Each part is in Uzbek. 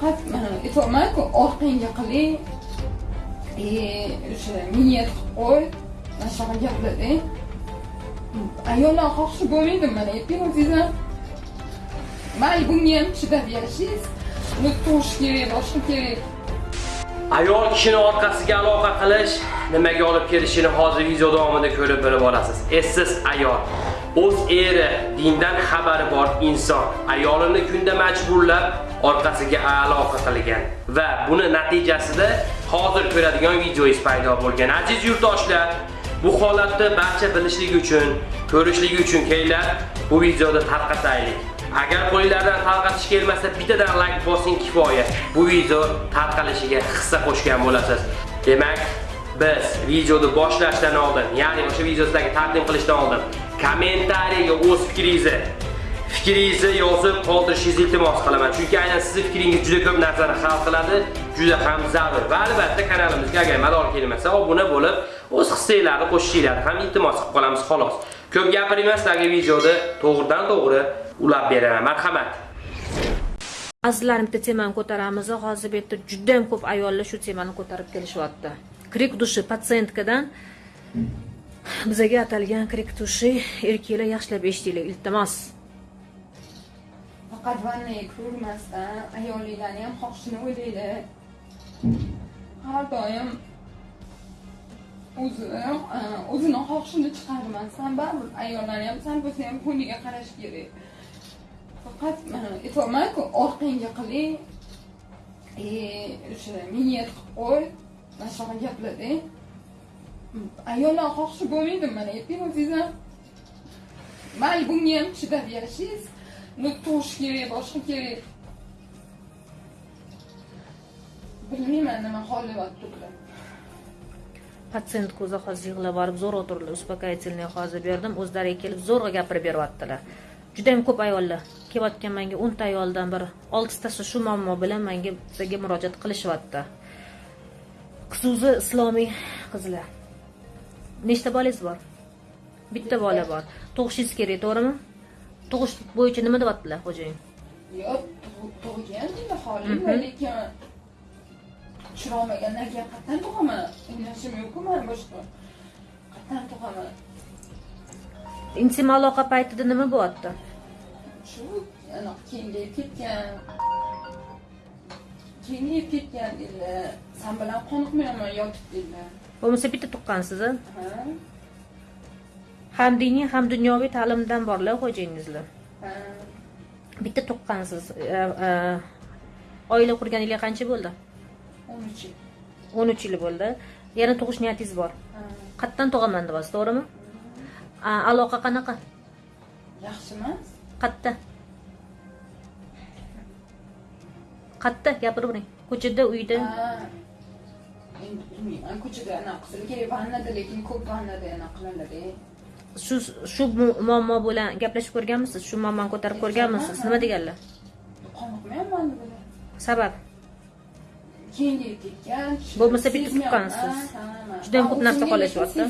faqat aytyapmanku orqangga qiling o'sha niyat qilib qo'y mana shunaqa gaplarda ayollar xohishi bo'lmaydi mana ayting o'zingizlar mayli bunga ham chidab yashaysiz uni tug'ish kerak boshqa kerak Ayol kishini orqasiga aloqa qilish nimaga olib kelishini hozir video davomida ko'rib bilib olasiz. Essiz ayol o'z eri dindan xabari bor inson ayolini kunda majburlab orqasiga aloqa qilgan va buni natijasida hozir ko'radigan videoyingiz paydo bo'lgan. Aziz yurtdoshlar, bu holatni barcha bilishligi uchun, ko'rishligi uchun kelinglar bu videoda tarqataylik. Agar qo'linglardan tarqatish kelmasa, bittadan like bosing kifoya. Bu video tarqalishiga hissa qo'shgan bo'lasiz. Demak, biz videoni boshlashdan oldin, ya'ni o'sha videodagi taqdim qilishdan oldin kommentariyaga o'z fikringizni fikringizni yozib qoldirishingizni iltimos qilaman. Chunki aynan sizning fikringiz juda ko'p narsani hal qiladi, juda ham zarur. Va albatta kanalimizga agar mador kelmasa, obuna bo'lib, o'z hissanglarni qo'shishinglarni ham iltimos qilib qolamiz xolos. Ko'p gapirmasdagi videoda to'g'ridan to'g'ri ulab beraman. Marhamat. azizlarim bitta temani ko'taramiz hozir bu yerda juda ham ko'p ayollar shu temani ko'tarib kelishyapti krik dushi patsientkadan bizaga atalgan krik erkaklar yaxshilab eshitinglar iltimos. Faqat vannaga kirmasdan ayolinglarni ham xohishini o'ylaydi. Har doim o'zi e, o'zini xohishini chiqarmasdan baribir ayollarni ham sal bo'lsa ham ko'ngliga qarash kerak. Faqat e, aytyapmanku orqangga qiling. E, o'sha niyat qilib qo'y mana shunaqa gaplarda ayollar xohishi bo'lmaydi mana ayting o'zingizlar mayli bunga ham chidab yashaysiz ну tug'ish kerak boshqa kerak. Bilmayman nima xohlayapti ular patsient ko'zi hozir yig'lab borib zo'rg'a turdilar успокоительный hozir berdim o'zlariga kelib zo'rg'a gapirib beryaptilar. Juda ham ko'p ayollar. Kelayotgan manga o'nta ayoldan bir oltitasi shu muammo bilan manga bizga murojaat qilishyapti xususiy islomiy qizlar. Nechta bolangiz bor? Bitta bola bor. Tug'ishingiz kerak to'g'rimi? Tug'ish bo'yicha nima deyaptilar xo'jayin? Yo'q tug'gan deydi xolim lekin tushirolmagandan keyin qayerdan tug'aman o'ynashim yo'qku mani boshqa. Qayerdan tug'aman intim aloqa paytida nima bo'lyapti? Shu kengayib ketgan. Kengayib ketgan deydilar san bilan qoniqmayapman yotib deydilar bo'lmasa bitta tuqqansiz a ha ham diniy ham dunyoviy ta'limdan borlar xo'jayingizlar ha. Bitta tuqqansiz E, e, oila qurganiga qancha bo'ldi? O'n uch yil. O'n uch yil bo'ldi. Yana tug'ish niyatingiz bor. Qayerdan tug'aman deyapsiz to'g'rimi? Aloqa qanaqa? Yaxshi emas qayerda qayerda gapirib bering ko'chada uyda bilmayman ko'chada anaqa qilsa kerak lekin ko'p anaqa qilinadi shu shu mu- muammo bilan gaplashib ko'rganmisiz? Shu muammoni ko'tarib ko'rganmisiz? Nima deganlar? Qoniqmayapman sabab? Kengayib ketgan Bo'lmasa sezmayapman. tuqqansiz. Juda ko'p narsa qolashyapti.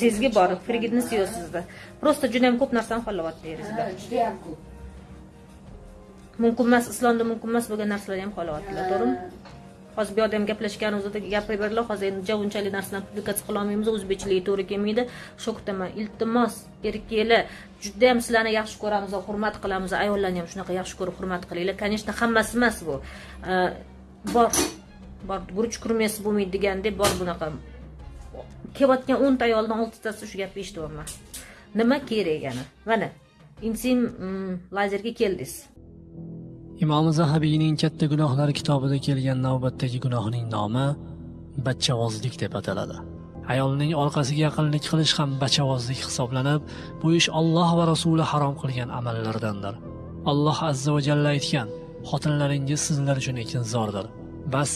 sezgi bor frigidnis yo'q sizda. Просто juda ko'p narsani xohlayapti eringizda ha judayam ko'p. Mumkin emas islomda mumkin emas bo'lgan narsalarni ham xohlayaptilar to'g'rimi hozir bu yoqda ham gaplashganimizda gapirib berdilar hozir endi unchalik narsani publikatsiya qilolmaymiz o'zbekchiligi to'g'ri kelmaydi. Shu kutaman iltimos erkaklar juda ham sizlarni yaxshi ko'ramiz va hurmat qilamiz. Ayollarni ham shunaqa yaxshi ko'rib hurmat qilinglar. Конечно hammasi emas bu. Bor bor guruch kurmasi bo'lmaydi degandek bor bunaqa. Kelayotgan o'nta ayoldan oltitasi shu gapni eshityapman nima kerak yana? Mana intim mm, lazerga keldingiz. Imom zahabiyning katta gunohlar kitobida kelgan navbatdagi gunohning nomi bachavozlik deb ataladi. Ayolning orqasiga yaqinlik qilish ham bachavozlik hisoblanib bu ish Alloh va rasuli harom qilgan amallardandir. Alloh azza va jalla aytgan xotinlaringiz sizlar uchun ekinzordir. Bas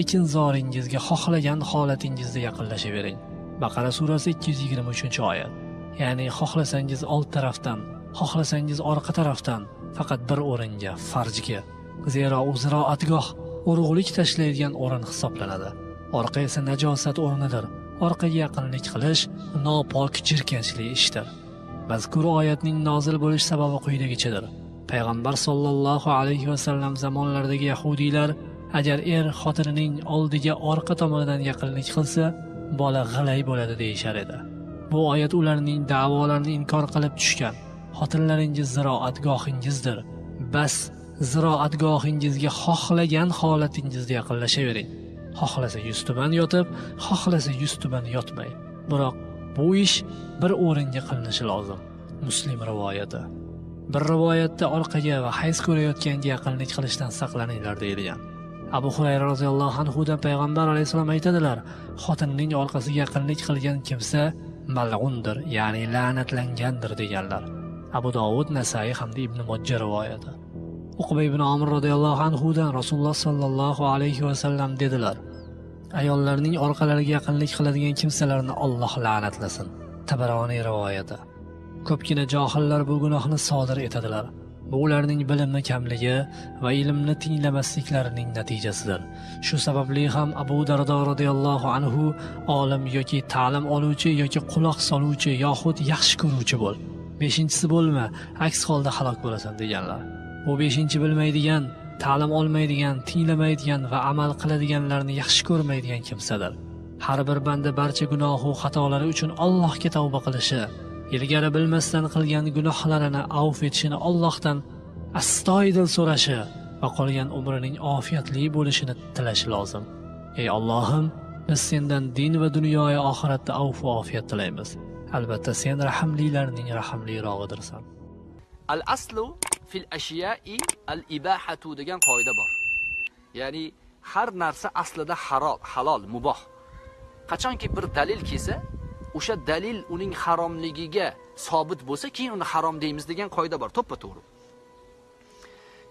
ekinzoringizga xohlagan holatingizda yaqinlashavering. Baqara surasi 223 oyat. Ya'ni xohlasangiz old tarafdan xohlasangiz orqa tarafdan faqat bir o'ringa farjga zero u ziroatgoh urug'lik tashlaydigan o'rin hisoblanadi. Orqa esa najosat o'rnidir. Orqaga yaqinlik qilish nopok jirkanchli ishdir. Mazkur oyatning nozil bo'lish sababi quyidagichadir. Payg'ambar sollallohu alayhi vasallam zamonlaridagi yahudiylar agar er xotinining oldiga orqa tomonidan yaqinlik qilsa bola g'ilay bo'ladi deyishar edi. Bu oyat ularning da'volarini inkor qilib tushgan. Xotinlaringiz ziroatgohingizdir. Bas ziroatgohingizga xohlagan holatingizda yaqinlashavering. Xohlasa yuztuban yotib xohlasa yuztuban yotmay. Biroq bu ish bir o'ringa qilinishi lozim. Muslim rivoyati. Bir rivoyatda orqaga va hayz ko'rayotganga yaqinlik qilishdan saqlaninglar deyilgan. Abu hurayra roziyallohu anhudan payg'ambar alayhissalom aytadilar xotinning orqasiga yaqinlik qilgan kimsa mal'undir ya'ni la'natlangandir deganlar. Abu dovud nasai hamda ibn mojja rivoyati. Uqba ibn omir roziyallohu anhudan rasululloh sollallohu alayhi vasallam dedilar ayollarning orqalariga yaqinlik qiladigan kimsalarni olloh la'natlasin. Tabaroniy rivoyati. Ko'pgina johillar bu gunohni sodir etadilar. Bu ularning bilimni kamligi va ilmni tinglamasliklarining natijasidir. Shu sababli ham abu dardo roziyallohu anhu olim yoki ta'lim oluvchi yoki quloq soluvchi yoxud yaxshi ko'ruvchi bo'l beshinchisi bo'lma aks holda halok bo'lasan deganlar bu beshinchi bilmaydigan ta'lim olmaydigan tinglamaydigan va amal qiladiganlarni yaxshi ko'rmaydigan kimsadir har bir banda barcha gunohu xatolari uchun allohga tavba qilishi ilgari bilmasdan qilgan gunohlarini avf etishini Allohdan astoydil so'rashi va qolgan umrining ofiyatli bo'lishini tilashi lozim. Ey Allohim, biz sendan din va dunyoya oxiratda avfu va ofiyat tilaymiz. Albatta sen rahmlilarning rahmlirog'idirsan. al aslu fil ashyai al ibahatu degan qoida bor. Ya'ni har narsa aslida harol halol muboh. Qachonki bir dalil kelsa o'sha dalil uning haromligiga sobit bo'lsa keyin uni harom deymiz degan qoida bor. To'ppa to'g'ri.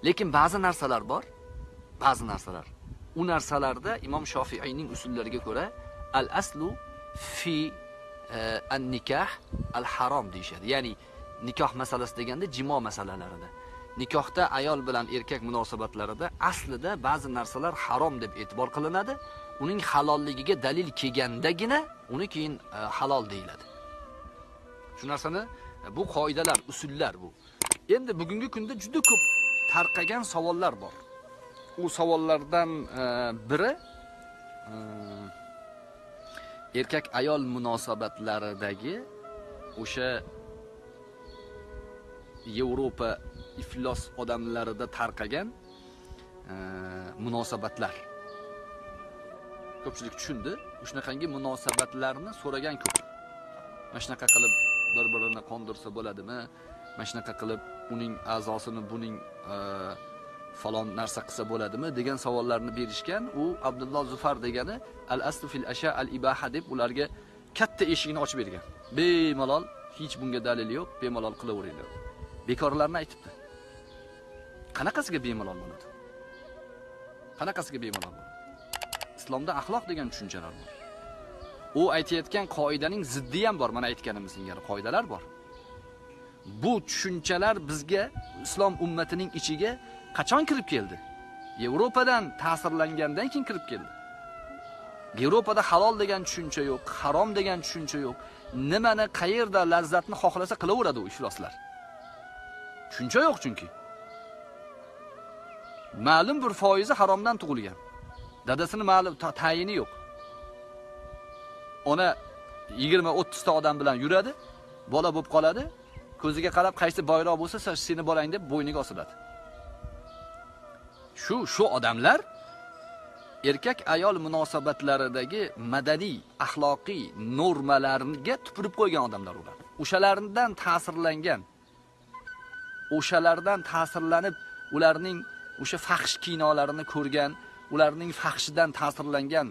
Lekin ba'zi narsalar bor ba'zi narsalar. U narsalarda imom shofiiyning usullariga ko'ra al aslu fi an nikah al harom deyishadi. Ya'ni nikoh masalasi deganda jimo masalalarida. Nikohda ayol bilan erkak munosabatlarida aslida ba'zi narsalar harom deb e'tibor qilinadi. Uning halolligiga dalil kelgandagina uni keyin e, halol deyiladi. Shu narsani e, bu qoidalar usullar bu. Endi bugungi kunda juda ko'p tarqagan savollar bor. U savollardan e, biri e, erkak ayol munosabatlaridagi o'sha Yevropa iflos odamlarida tarqagan e, munosabatlar. Ko'pchilik tushundi. Shunaqangi munosabatlarni so'ragan ko'p. Mana shunaqa qilib bir-birini qondirsa bo'ladimi? Mana shunaqa qilib uning a'zosini buning e, falon narsa qilsa bo'ladimi degan savollarni berishgan. U Abdulloh Zufar degani al-aslu fil asha al-ibaha deb ularga katta eshikni ochib bergan. Bemalol hech bunga dalil yo'q, bemalol qilaveringlar. bekorlarni aytibdi. Qanaqasiga bemalol bo'ladi? Qanaqasiga bemalol bo'ladi? Islomda axloq degan tushunchalar bor. U aytayotgan qoidaning ziddi ham bor, mana aytganimiz singari qoidalar bor. Bu tushunchalar bizga islom ummatining ichiga qachon kirib keldi? Yevropadan ta'sirlangandan keyin kirib keldi. Yevropada halol degan tushuncha yo'q, harom degan tushuncha yo'q. Nimani qayerda lazzatni xohlasa qilaveradi u ifloslar. Tushuncha yo'q chunki. Ma'lum bir foizi haromdan tug'ilgan. Dadasini ma'lum tayini yo'q. Ona 20-30 ta odam bilan yuradi, bola bo'lib qoladi, ko'ziga qarab qaysi boyroq bo'lsa, seni bolang deb bo'yniga osiladi. Shu shu odamlar erkak ayol munosabatlaridagi madaniy, axloqiy normalarga tupurib qo'ygan odamlar ular. O'shalardan ta'sirlangan o'shalardan ta'sirlanib ularning o'sha fahsh kinolarini ko'rgan, ularning fahshidan ta'sirlangan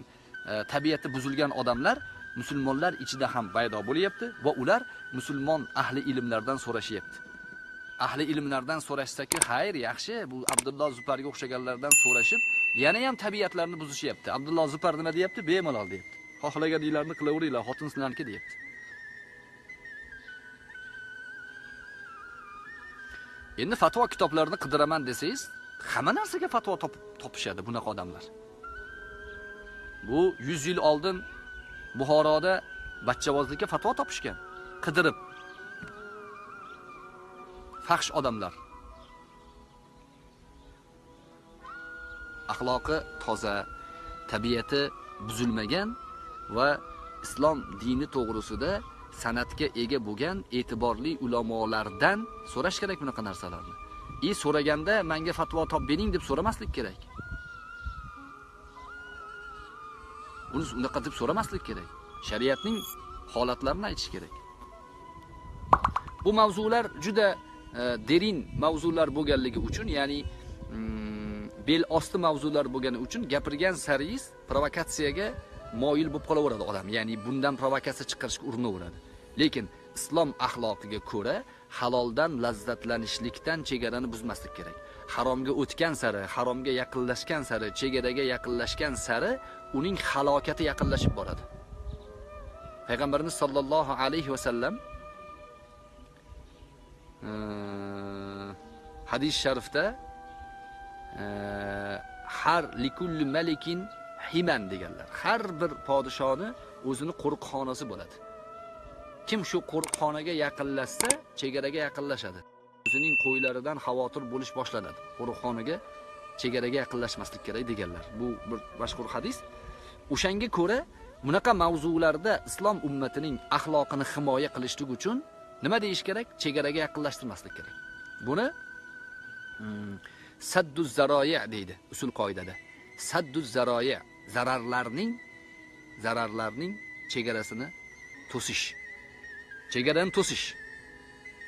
e, tabiati buzilgan odamlar musulmonlar ichida ham paydo bo'lyapti va ular musulmon ahli ilmlardan so'rashyapti. Ahli ilmlardan so'rashsa-ki, xayr, yaxshi, bu Abdulloh Zuparga o'xshaganlardan so'rashib, yana ham tabiatlarini buzishyapti. Abdulloh Zupar nima deyapti? Bemalol deyapti. Xohlaganinglarni qilaveringlar, xotin sizlarniki deyapti. Endi fatvo kitoblarini qidiraman desangiz, hamma narsaga fatvo topishadi bunaqa odamlar. Bu 100 yil oldin Buxoroda bachchavozlikka fatvo topishgan. Qidirib. faxsh odamlar. Axloqi toza tabiati buzilmagan va islom dini to'g'risida san'atga ega bo'lgan e'tiborli ulamolardan so'rash kerak bunaqa narsalarni. И so'raganda menga fatvo top bering deb so'ramaslik kerak. Uni unaqa deb so'ramaslik kerak. Shariatning holatlarini aytish kerak. Bu mavzular juda E, derin mavzular bo'lganligi uchun ya'ni mm, bel osti mavzular bo'lgani uchun gapirgan saringiz provokatsiyaga moyil bo'lib qolaveradi odam. Ya'ni bundan provokatsiya chiqarishga urinaveradi lekin islom axloqiga ko'ra haloldan lazzatlanishlikdan chegarani buzmaslik kerak. Haromga o'tgan sari haromga yaqinlashgan sari chegaraga yaqinlashgan sari uning halokati yaqinlashib boradi. Payg'ambarimiz sollallohu alayhi vasallam hadis sharifda har likulli malikin himan deganlar. Har bir podishoni o'zini qo'riqxonasi bo'ladi. Kim shu qo'riqxonaga yaqinlashsa chegaraga yaqinlashadi. O'zining qo'ylaridan xavotir bo'lish boshlanadi. Qo'riqxonaga chegaraga yaqinlashmaslik kerak deganlar. Bu bir mashhur hadis. O'shanga ko'ra bunaqa mavzularda islom ummatining axloqini himoya qilishlik uchun nima deyish kerak? Chegaraga yaqinlashtirmaslik kerak. Buni hmm, saddu zaroya deydi usul qoidada. Saddu zaroya zararlarning zararlarning chegarasini to'sish. Chegarani to'sish.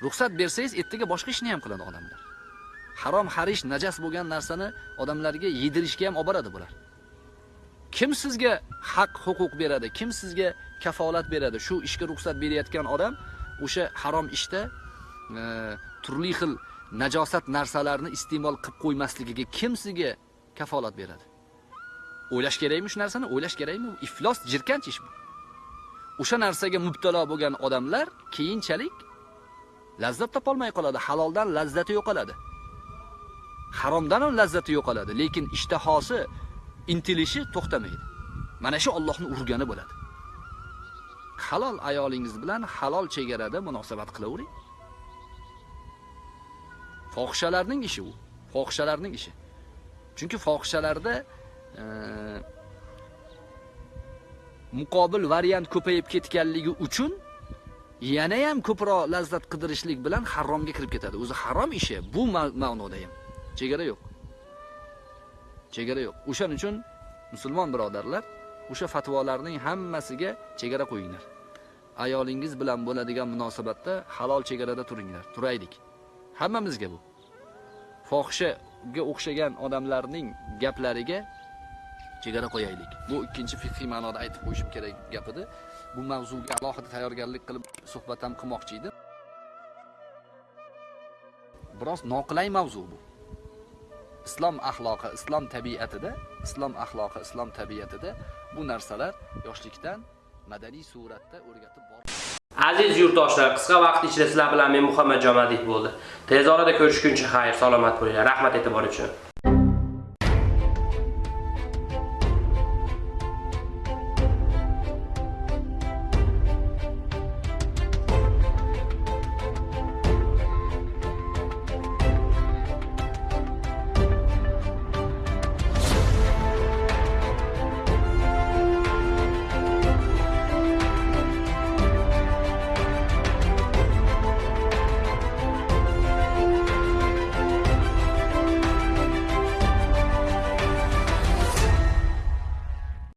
Ruxsat bersangiz ertaga boshqa ishni ham qiladi odamlar. Harom harish najas bo'lgan narsani odamlarga yedirishga ham olib boradi bular. Kim sizga haq huquq beradi? Kim sizga kafolat beradi? Shu ishga ruxsat berayotgan odam o'sha harom ishda e, turli xil najosat narsalarni iste'mol qilib qo'ymasligiga kim sizga kafolat beradi? O'ylash kerakmi shu narsani? O'ylash kerakmi? Iflos jirkanch ish bu. O'sha narsaga mubtalo bo'lgan odamlar keyinchalik lazzat topolmay qoladi haloldan lazzati yo'qoladi. Haromdan ham lazzati yo'qoladi lekin ishtahosi intilishi to'xtamaydi. Mana shu Allohni urgani bo'ladi. Halol ayolingiz bilan halol chegarada munosabat qilavering. Fohishalarning ishi u. Fohishalarning ishi. Chunki fohishalarda e, muqobil variant ko'payib ketganligi uchun yana ham ko'proq lazzat qidirishlik bilan haromga kirib ketadi. O'zi harom ishi bu ma'noda ham. Chegara yo'q. Chegara yo'q. O'shaning uchun musulmon birodarlar o'sha fatvolarning hammasiga chegara qo'yinglar. Ayolingiz bilan bo'ladigan munosabatda halol chegarada turinglar. Turaylik. Hammamizga bu. Fohishaga o'xshagan odamlarning gaplariga chegara qo'yaylik. Bu ikkinchi fiqhiy ma'noda aytib qo'yishim kerak gap edi bu mavzuga alohida tayyorgarlik qilib suhbat ham qilmoqchi edim. Biroz noqulay mavzu bu. Islom axloqi islom tabiatida islom axloqi islom tabiatida bu narsalar yoshlikdan madaniy suratda o'rgatib Aziz yurtdoshlar, qisqa vaqt ichida sizlar bilan men Muhammad Jomadiyev bo'ldi. Tez orada ko'rishguncha xayr, salomat bo'linglar. Rahmat e'tibor uchun.